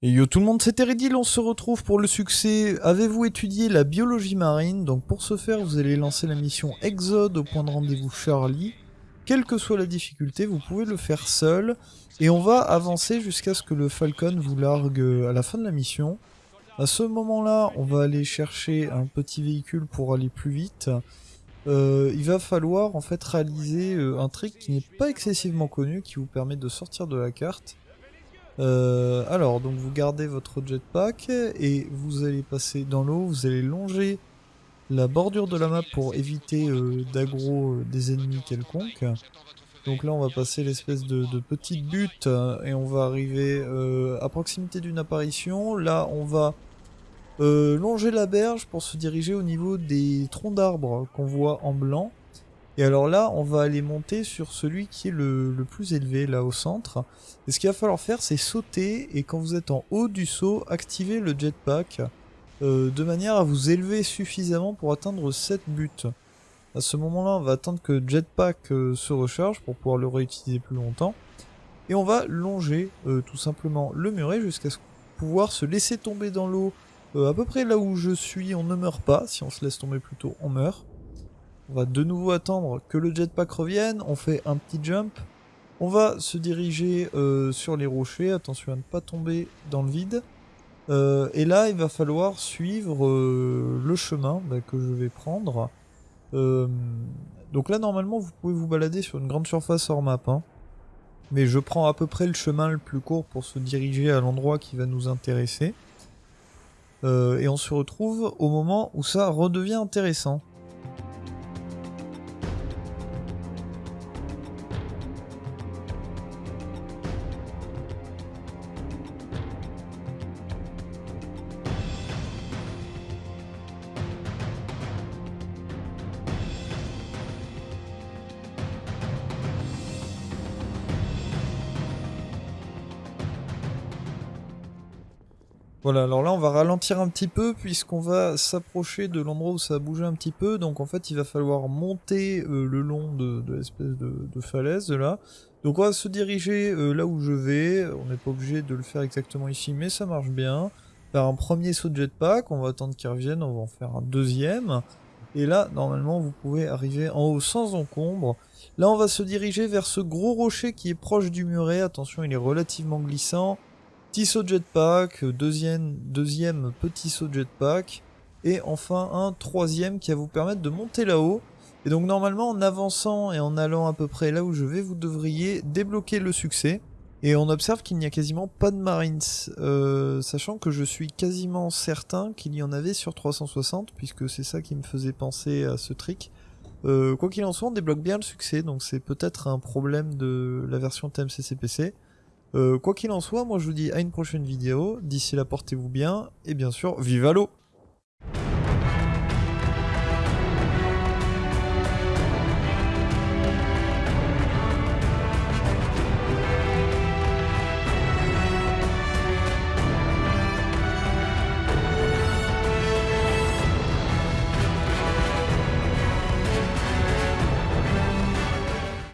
Et yo tout le monde, c'est Eridil, on se retrouve pour le succès. Avez-vous étudié la biologie marine? Donc pour ce faire, vous allez lancer la mission Exode au point de rendez-vous Charlie. Quelle que soit la difficulté, vous pouvez le faire seul. Et on va avancer jusqu'à ce que le Falcon vous largue à la fin de la mission. À ce moment-là, on va aller chercher un petit véhicule pour aller plus vite. Euh, il va falloir en fait réaliser euh, un trick qui n'est pas excessivement connu, qui vous permet de sortir de la carte. Euh, alors, donc vous gardez votre jetpack et vous allez passer dans l'eau, vous allez longer la bordure de la map pour éviter euh, euh, des ennemis quelconques. Donc là on va passer l'espèce de, petite butte et on va arriver à proximité d'une apparition. Là on va longer la berge pour se diriger au niveau des troncs d'arbres qu'on voit en blanc. Et alors là, on va aller monter sur celui qui est le, plus élevé, là au centre. Et ce qu'il va falloir faire, c'est sauter, et quand vous êtes en haut du saut, activer le jetpack, euh, de manière à vous élever suffisamment pour atteindre cette butte. À ce moment-là, on va attendre que le jetpack euh, se recharge pour pouvoir le réutiliser plus longtemps. Et on va longer euh, tout simplement le muret jusqu'à pouvoir se laisser tomber dans l'eau à peu près là où je suis, on ne meurt pas. Si on se laisse tomber plutôt, on meurt. On va de nouveau attendre que le jetpack revienne. On fait un petit jump. On va se diriger euh, sur les rochers. Attention à ne pas tomber dans le vide. Euh, et là, il va falloir suivre euh, le chemin bah, que je vais prendre. donc là, normalement, vous pouvez vous balader sur une grande surface hors map. Hein. Mais je prends à peu près le chemin le plus court pour se diriger à l'endroit qui va nous intéresser. et on se retrouve au moment où ça redevient intéressant. Voilà, alors là on va ralentir un petit peu puisqu'on va s'approcher de l'endroit où ça a bougé un petit peu. Donc en fait il va falloir monter euh, le long de, l'espèce de, falaise là. Donc on va se diriger euh, là où je vais. On n'est pas obligé de le faire exactement ici mais ça marche bien. Faire un premier saut de jetpack, on va attendre qu'il revienne, on va en faire un deuxième. Et là normalement vous pouvez arriver en haut sans encombre. Là on va se diriger vers ce gros rocher qui est proche du muret. Attention il est relativement glissant. Petit saut de jetpack, deuxième, deuxième petit saut de jetpack, et enfin un troisième qui va vous permettre de monter là-haut. Et donc normalement en avançant et en allant à peu près là où je vais, vous devriez débloquer le succès. Et on observe qu'il n'y a quasiment pas de Marines, euh, sachant que je suis quasiment certain qu'il y en avait sur 360, puisque c'est ça qui me faisait penser à ce trick. Euh, quoi qu'il en soit, on débloque bien le succès, donc c'est peut-être un problème de la version TMCCPC. Euh, quoi qu'il en soit, moi je vous dis à une prochaine vidéo. D'ici là, portez-vous bien. Et bien sûr, vive à l'eau